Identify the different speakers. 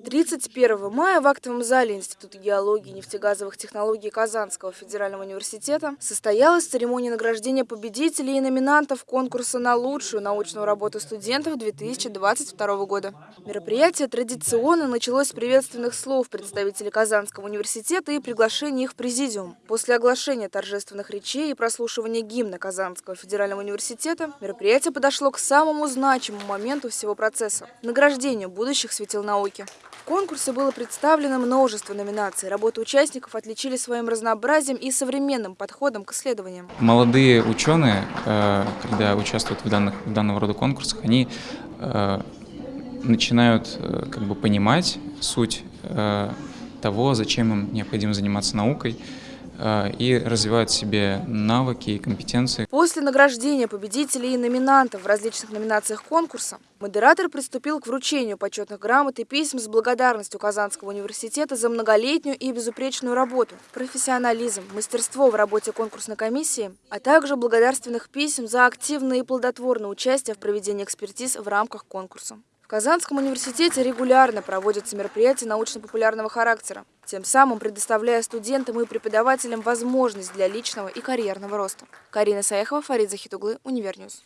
Speaker 1: 31 мая в актовом зале Института геологии и нефтегазовых технологий Казанского федерального университета состоялась церемония награждения победителей и номинантов конкурса на лучшую научную работу студентов 2022 года. Мероприятие традиционно началось с приветственных слов представителей Казанского университета и приглашения их в президиум. После оглашения торжественных речей и прослушивания гимна Казанского федерального университета мероприятие подошло к самому значимому моменту всего процесса – награждению будущих светил науки. В конкурсе было представлено множество номинаций. Работы участников отличили своим разнообразием и современным подходом к исследованиям.
Speaker 2: Молодые ученые, э, когда участвуют в, данных, в данного рода конкурсах, они э, начинают э, как бы понимать суть того, зачем им необходимо заниматься наукой, и развивают в себе навыки и компетенции.
Speaker 1: После награждения победителей и номинантов в различных номинациях конкурса модератор приступил к вручению почетных грамот и писем с благодарностью Казанского университета за многолетнюю и безупречную работу, профессионализм, мастерство в работе конкурсной комиссии, а также благодарственных писем за активное и плодотворное участие в проведении экспертиз в рамках конкурса. Казанском университете регулярно проводятся мероприятия научно-популярного характера, тем самым предоставляя студентам и преподавателям возможность для личного и карьерного роста. Карина Саехова, Фарид Захит углы, Univer News.